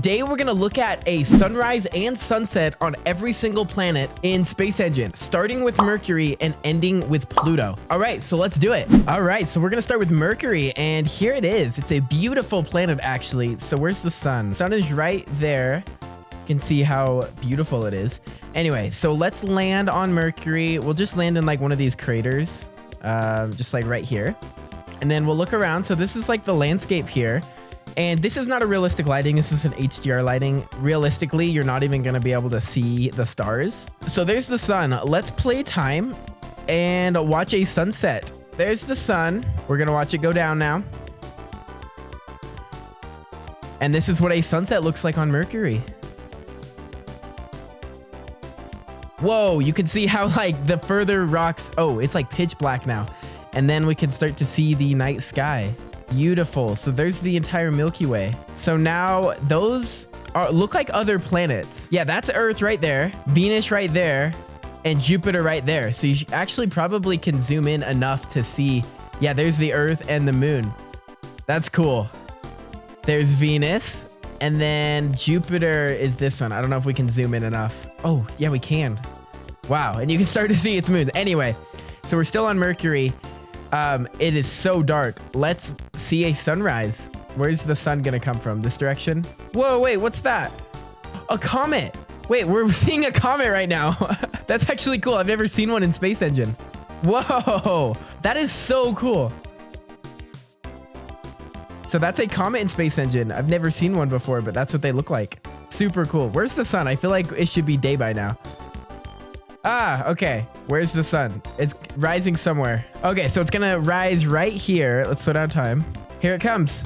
today we're gonna look at a sunrise and sunset on every single planet in Space Engine, starting with Mercury and ending with Pluto. All right, so let's do it. All right, so we're gonna start with Mercury, and here it is. It's a beautiful planet, actually. So where's the sun? sun is right there. You can see how beautiful it is. Anyway, so let's land on Mercury. We'll just land in like one of these craters, um, just like right here. And then we'll look around. So this is like the landscape here. And this is not a realistic lighting. This is an HDR lighting. Realistically, you're not even going to be able to see the stars. So there's the sun. Let's play time and watch a sunset. There's the sun. We're going to watch it go down now. And this is what a sunset looks like on Mercury. Whoa, you can see how like the further rocks, oh, it's like pitch black now. And then we can start to see the night sky. Beautiful. So there's the entire Milky Way. So now those are look like other planets. Yeah, that's Earth right there, Venus right there, and Jupiter right there. So you actually probably can zoom in enough to see. Yeah, there's the Earth and the moon. That's cool. There's Venus. And then Jupiter is this one. I don't know if we can zoom in enough. Oh, yeah, we can. Wow. And you can start to see its moon. Anyway, so we're still on Mercury. Um, it is so dark. Let's see a sunrise. Where's the sun gonna come from? This direction? Whoa, wait, what's that? A comet. Wait, we're seeing a comet right now. That's actually cool. I've never seen one in Space Engine. Whoa, that is so cool. So that's a comet in Space Engine. I've never seen one before, but that's what they look like. Super cool. Where's the sun? I feel like it should be day by now. Ah, okay. Where's the sun? It's rising somewhere. Okay, so it's gonna rise right here. Let's slow down time. Here it comes.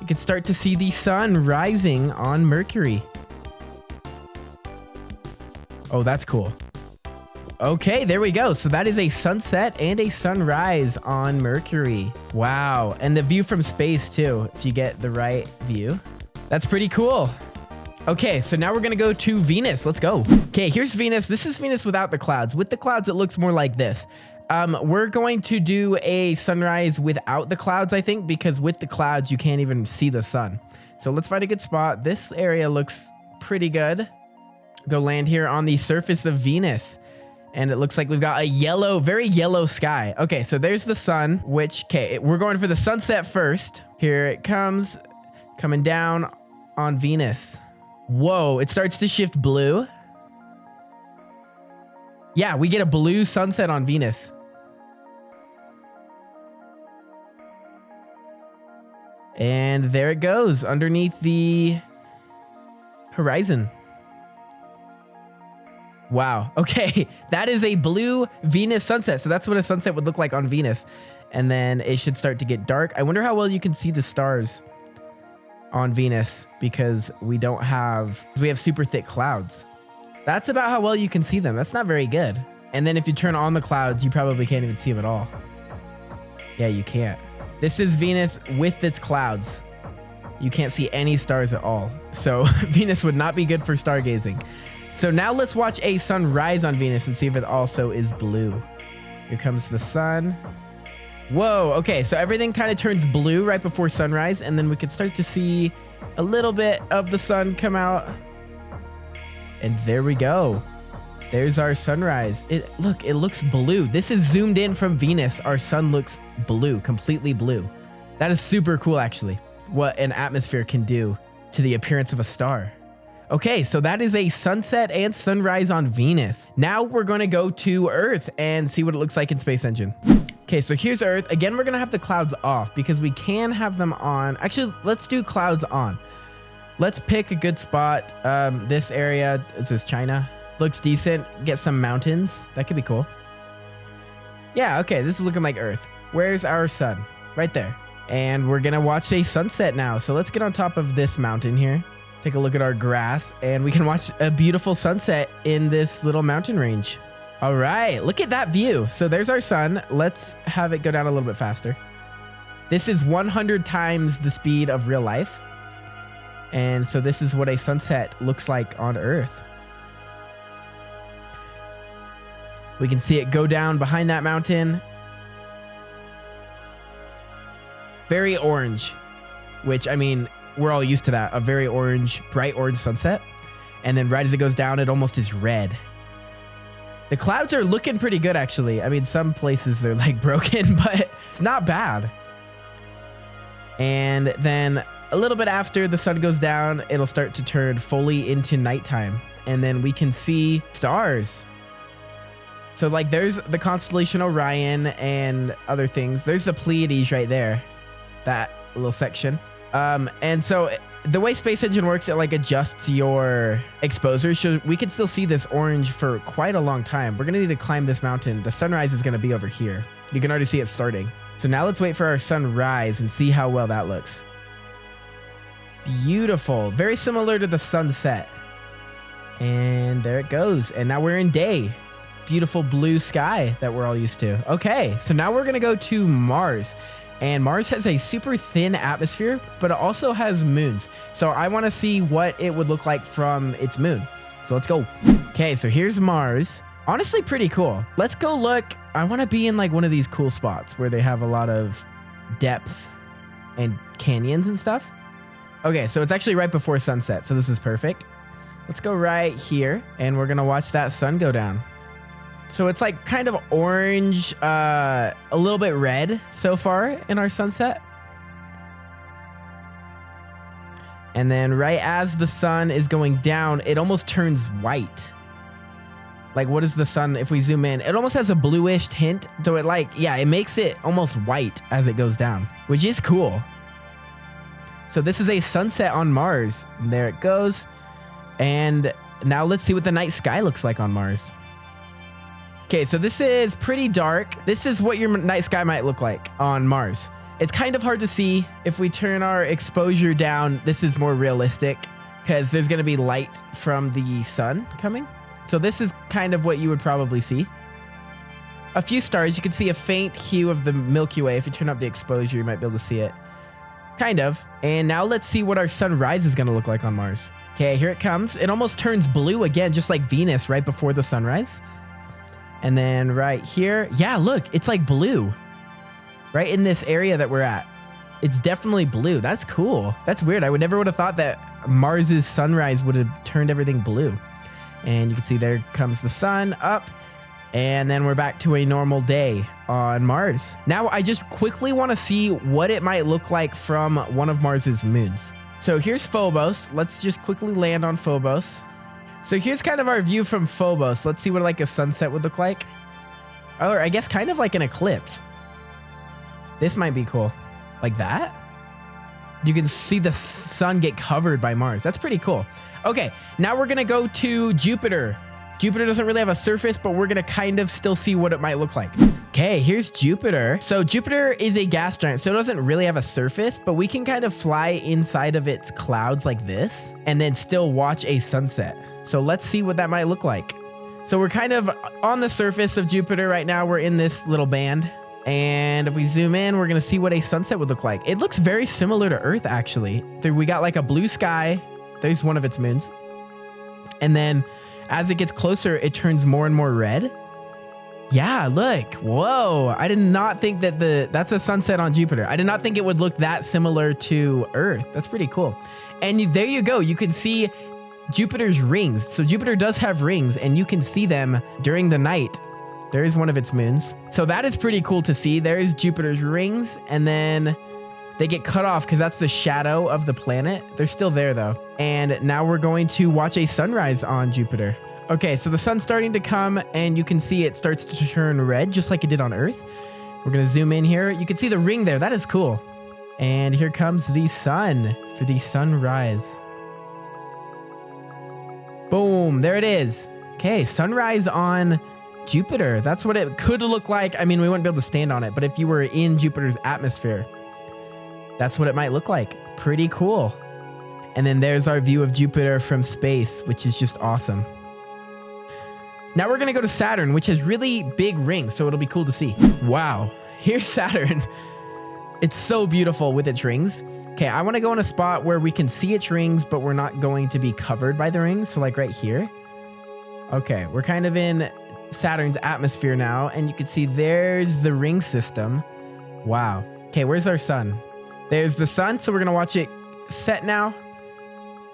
You can start to see the sun rising on Mercury. Oh, that's cool. Okay, there we go. So that is a sunset and a sunrise on Mercury. Wow. And the view from space too, if you get the right view. That's pretty cool. Okay, so now we're gonna go to Venus. Let's go. Okay, here's Venus. This is Venus without the clouds. With the clouds, it looks more like this. Um, we're going to do a sunrise without the clouds, I think, because with the clouds, you can't even see the sun. So let's find a good spot. This area looks pretty good. Go land here on the surface of Venus. And it looks like we've got a yellow, very yellow sky. Okay, so there's the sun, which, okay, we're going for the sunset first. Here it comes, coming down on Venus. Whoa, it starts to shift blue. Yeah, we get a blue sunset on Venus. And there it goes underneath the horizon. Wow. Okay. That is a blue Venus sunset. So that's what a sunset would look like on Venus. And then it should start to get dark. I wonder how well you can see the stars on Venus because we don't have, we have super thick clouds. That's about how well you can see them. That's not very good. And then if you turn on the clouds, you probably can't even see them at all. Yeah, you can't. This is Venus with its clouds. You can't see any stars at all. So Venus would not be good for stargazing. So now let's watch a sunrise on Venus and see if it also is blue. Here comes the sun. Whoa, okay, so everything kind of turns blue right before sunrise, and then we could start to see a little bit of the sun come out. And there we go. There's our sunrise. It Look, it looks blue. This is zoomed in from Venus. Our sun looks blue, completely blue. That is super cool, actually, what an atmosphere can do to the appearance of a star. Okay, so that is a sunset and sunrise on Venus. Now we're going to go to Earth and see what it looks like in Space Engine. Okay, so here's Earth. Again, we're going to have the clouds off because we can have them on. Actually, let's do clouds on. Let's pick a good spot. Um, this area, is this China? Looks decent. Get some mountains. That could be cool. Yeah, okay, this is looking like Earth. Where's our sun? Right there. And we're going to watch a sunset now. So let's get on top of this mountain here. Take a look at our grass and we can watch a beautiful sunset in this little mountain range. All right, look at that view. So there's our sun. Let's have it go down a little bit faster. This is 100 times the speed of real life. And so this is what a sunset looks like on Earth. We can see it go down behind that mountain. Very orange, which I mean, we're all used to that. A very orange, bright orange sunset. And then right as it goes down, it almost is red. The clouds are looking pretty good, actually. I mean, some places they're like broken, but it's not bad. And then a little bit after the sun goes down, it'll start to turn fully into nighttime. And then we can see stars. So like there's the constellation Orion and other things. There's the Pleiades right there. That little section. Um, and so the way Space Engine works, it like adjusts your exposure. So we can still see this orange for quite a long time. We're gonna need to climb this mountain. The sunrise is gonna be over here. You can already see it starting. So now let's wait for our sunrise and see how well that looks. Beautiful. Very similar to the sunset. And there it goes. And now we're in day beautiful blue sky that we're all used to. Okay, so now we're gonna go to Mars. And Mars has a super thin atmosphere, but it also has moons. So I wanna see what it would look like from its moon. So let's go. Okay, so here's Mars. Honestly, pretty cool. Let's go look. I wanna be in like one of these cool spots where they have a lot of depth and canyons and stuff. Okay, so it's actually right before sunset, so this is perfect. Let's go right here, and we're gonna watch that sun go down. So it's like kind of orange, uh, a little bit red so far in our sunset. And then right as the sun is going down, it almost turns white. Like what is the sun if we zoom in? It almost has a bluish tint. So it like, yeah, it makes it almost white as it goes down, which is cool. So this is a sunset on Mars. And there it goes. And now let's see what the night sky looks like on Mars. Okay, so this is pretty dark. This is what your night sky might look like on Mars. It's kind of hard to see. If we turn our exposure down, this is more realistic because there's going to be light from the sun coming. So this is kind of what you would probably see. A few stars. You can see a faint hue of the Milky Way. If you turn up the exposure, you might be able to see it. Kind of. And now let's see what our sunrise is going to look like on Mars. Okay, here it comes. It almost turns blue again, just like Venus right before the sunrise. And then right here, yeah, look, it's like blue. Right in this area that we're at. It's definitely blue. That's cool. That's weird. I would never would have thought that Mars's sunrise would have turned everything blue. And you can see there comes the sun up. And then we're back to a normal day on Mars. Now, I just quickly want to see what it might look like from one of Mars's moons. So here's Phobos. Let's just quickly land on Phobos. So here's kind of our view from Phobos. Let's see what like a sunset would look like. Or I guess kind of like an eclipse. This might be cool. Like that? You can see the sun get covered by Mars. That's pretty cool. Okay, now we're gonna go to Jupiter. Jupiter doesn't really have a surface, but we're gonna kind of still see what it might look like. Okay, here's Jupiter. So Jupiter is a gas giant, so it doesn't really have a surface, but we can kind of fly inside of its clouds like this and then still watch a sunset. So let's see what that might look like. So we're kind of on the surface of Jupiter right now. We're in this little band. And if we zoom in, we're going to see what a sunset would look like. It looks very similar to Earth, actually. We got like a blue sky. There's one of its moons. And then as it gets closer, it turns more and more red. Yeah, look. Whoa. I did not think that the that's a sunset on Jupiter. I did not think it would look that similar to Earth. That's pretty cool. And there you go. You can see Jupiter's rings. So Jupiter does have rings and you can see them during the night. There is one of its moons. So that is pretty cool to see. There is Jupiter's rings and then they get cut off because that's the shadow of the planet. They're still there though. And now we're going to watch a sunrise on Jupiter. Okay, so the sun's starting to come and you can see it starts to turn red just like it did on Earth. We're gonna zoom in here. You can see the ring there. That is cool. And here comes the sun for the sunrise. Boom, there it is. Okay, sunrise on Jupiter. That's what it could look like. I mean, we wouldn't be able to stand on it, but if you were in Jupiter's atmosphere, that's what it might look like. Pretty cool. And then there's our view of Jupiter from space, which is just awesome. Now we're going to go to Saturn, which has really big rings, so it'll be cool to see. Wow, here's Saturn. It's so beautiful with its rings. Okay, I want to go in a spot where we can see its rings, but we're not going to be covered by the rings. So like right here. Okay, we're kind of in Saturn's atmosphere now, and you can see there's the ring system. Wow. Okay, where's our sun? There's the sun, so we're going to watch it set now.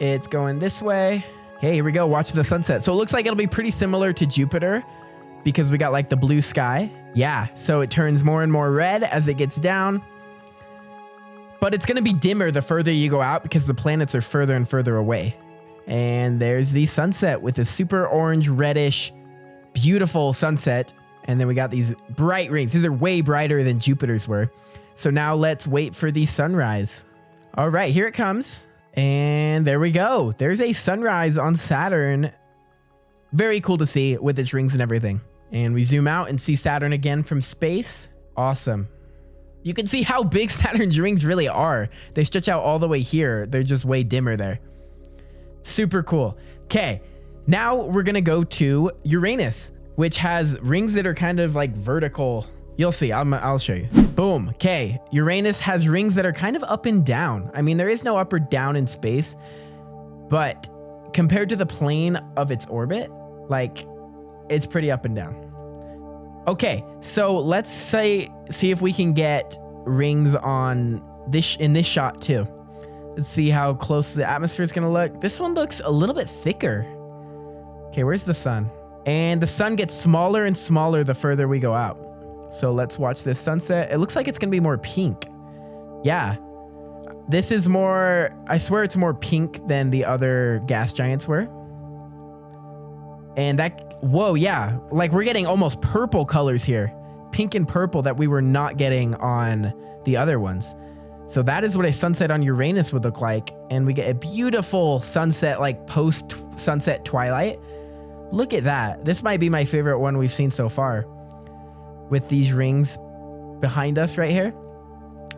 It's going this way. Okay, here we go. Watch the sunset. So it looks like it'll be pretty similar to Jupiter because we got like the blue sky. Yeah, so it turns more and more red as it gets down. But it's going to be dimmer the further you go out because the planets are further and further away. And there's the sunset with a super orange, reddish, beautiful sunset. And then we got these bright rings. These are way brighter than Jupiter's were. So now let's wait for the sunrise. All right, here it comes. And there we go. There's a sunrise on Saturn. Very cool to see with its rings and everything. And we zoom out and see Saturn again from space. Awesome. You can see how big Saturn's rings really are. They stretch out all the way here. They're just way dimmer there. Super cool. Okay, now we're going to go to Uranus, which has rings that are kind of like vertical. You'll see. i will show you. Boom. Okay, Uranus has rings that are kind of up and down. I mean, there is no up or down in space, but compared to the plane of its orbit, like it's pretty up and down. Okay, so let's say see if we can get rings on this in this shot too. Let's see how close the atmosphere is gonna look. This one looks a little bit thicker. Okay, where's the sun? And the sun gets smaller and smaller the further we go out. So let's watch this sunset. It looks like it's gonna be more pink. Yeah. This is more, I swear it's more pink than the other gas giants were. And that Whoa, yeah. Like we're getting almost purple colors here. Pink and purple that we were not getting on the other ones. So that is what a sunset on Uranus would look like. And we get a beautiful sunset, like post sunset twilight. Look at that. This might be my favorite one we've seen so far. With these rings behind us right here.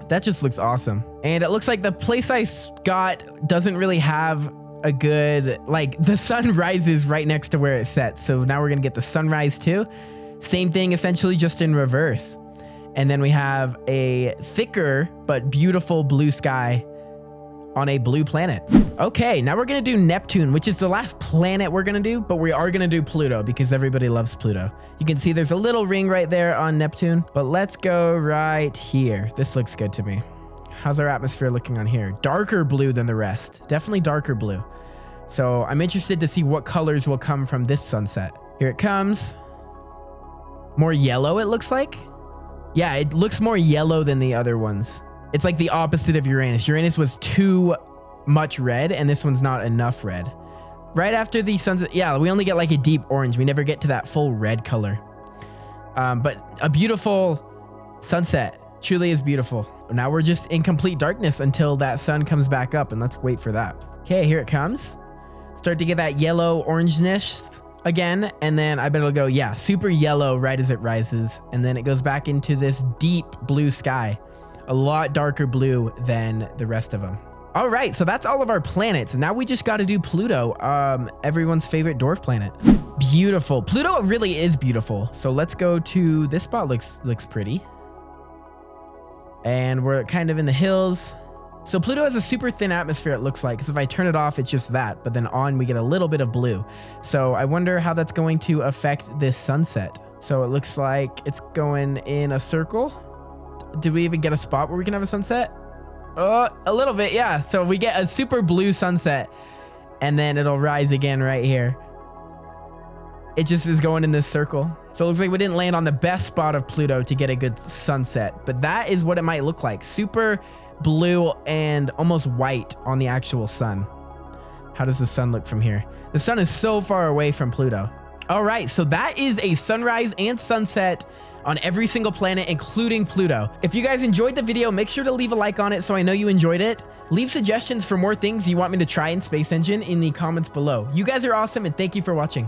That just looks awesome. And it looks like the place I got doesn't really have a good like the sun rises right next to where it sets. So now we're gonna get the sunrise too. Same thing essentially just in reverse. And then we have a thicker but beautiful blue sky on a blue planet. Okay, now we're gonna do Neptune, which is the last planet we're gonna do, but we are gonna do Pluto because everybody loves Pluto. You can see there's a little ring right there on Neptune, but let's go right here. This looks good to me. How's our atmosphere looking on here? Darker blue than the rest. Definitely darker blue. So I'm interested to see what colors will come from this sunset. Here it comes. More yellow, it looks like. Yeah, it looks more yellow than the other ones. It's like the opposite of Uranus. Uranus was too much red, and this one's not enough red. Right after the sunset, yeah, we only get like a deep orange. We never get to that full red color. Um, but a beautiful sunset. Truly is beautiful. Now we're just in complete darkness until that sun comes back up and let's wait for that. Okay, here it comes. Start to get that yellow orangeness again. And then I bet it'll go, yeah, super yellow right as it rises. And then it goes back into this deep blue sky, a lot darker blue than the rest of them. All right, so that's all of our planets. Now we just got to do Pluto, um, everyone's favorite dwarf planet. Beautiful. Pluto really is beautiful. So let's go to this spot. Looks looks pretty and we're kind of in the hills. So Pluto has a super thin atmosphere, it looks like. Because if I turn it off, it's just that. But then on, we get a little bit of blue. So I wonder how that's going to affect this sunset. So it looks like it's going in a circle. Did we even get a spot where we can have a sunset? Uh, a little bit, yeah. So we get a super blue sunset. And then it'll rise again right here. It just is going in this circle. So it looks like we didn't land on the best spot of Pluto to get a good sunset, but that is what it might look like. Super blue and almost white on the actual sun. How does the sun look from here? The sun is so far away from Pluto. All right, so that is a sunrise and sunset on every single planet, including Pluto. If you guys enjoyed the video, make sure to leave a like on it so I know you enjoyed it. Leave suggestions for more things you want me to try in Space Engine in the comments below. You guys are awesome and thank you for watching.